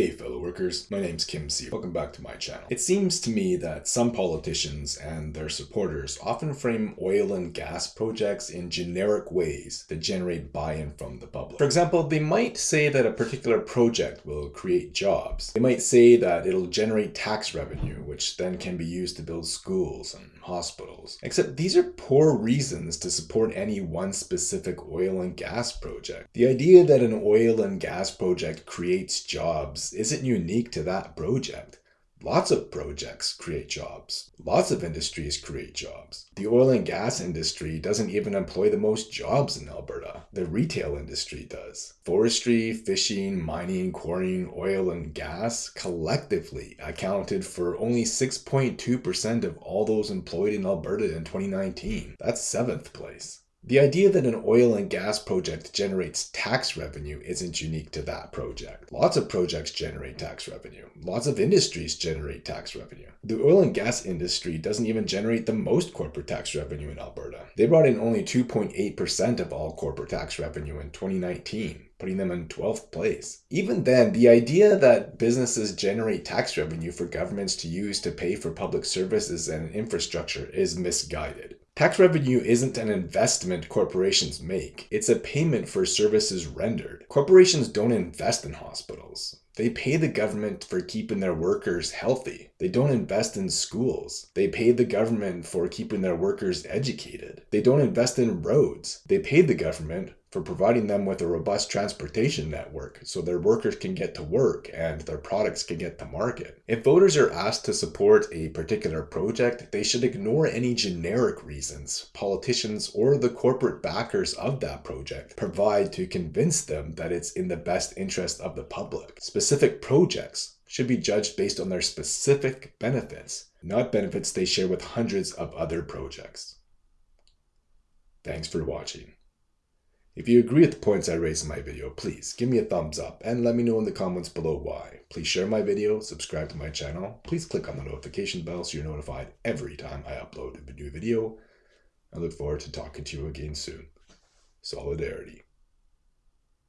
Hey fellow workers, my name's Kim C. Welcome back to my channel. It seems to me that some politicians and their supporters often frame oil and gas projects in generic ways that generate buy-in from the public. For example, they might say that a particular project will create jobs. They might say that it'll generate tax revenue, which then can be used to build schools and hospitals. Except these are poor reasons to support any one specific oil and gas project. The idea that an oil and gas project creates jobs isn't unique to that project. Lots of projects create jobs. Lots of industries create jobs. The oil and gas industry doesn't even employ the most jobs in Alberta. The retail industry does. Forestry, fishing, mining, quarrying, oil and gas collectively accounted for only 6.2% of all those employed in Alberta in 2019. That's seventh place. The idea that an oil and gas project generates tax revenue isn't unique to that project. Lots of projects generate tax revenue. Lots of industries generate tax revenue. The oil and gas industry doesn't even generate the most corporate tax revenue in Alberta. They brought in only 2.8% of all corporate tax revenue in 2019 putting them in 12th place. Even then, the idea that businesses generate tax revenue for governments to use to pay for public services and infrastructure is misguided. Tax revenue isn't an investment corporations make, it's a payment for services rendered. Corporations don't invest in hospitals. They pay the government for keeping their workers healthy. They don't invest in schools. They pay the government for keeping their workers educated. They don't invest in roads. They pay the government for providing them with a robust transportation network so their workers can get to work and their products can get to market. If voters are asked to support a particular project, they should ignore any generic reasons politicians or the corporate backers of that project provide to convince them that it's in the best interest of the public. Specific projects should be judged based on their specific benefits, not benefits they share with hundreds of other projects. Thanks for watching. If you agree with the points I raised in my video, please give me a thumbs up and let me know in the comments below why. Please share my video, subscribe to my channel, please click on the notification bell so you're notified every time I upload a new video. I look forward to talking to you again soon. Solidarity.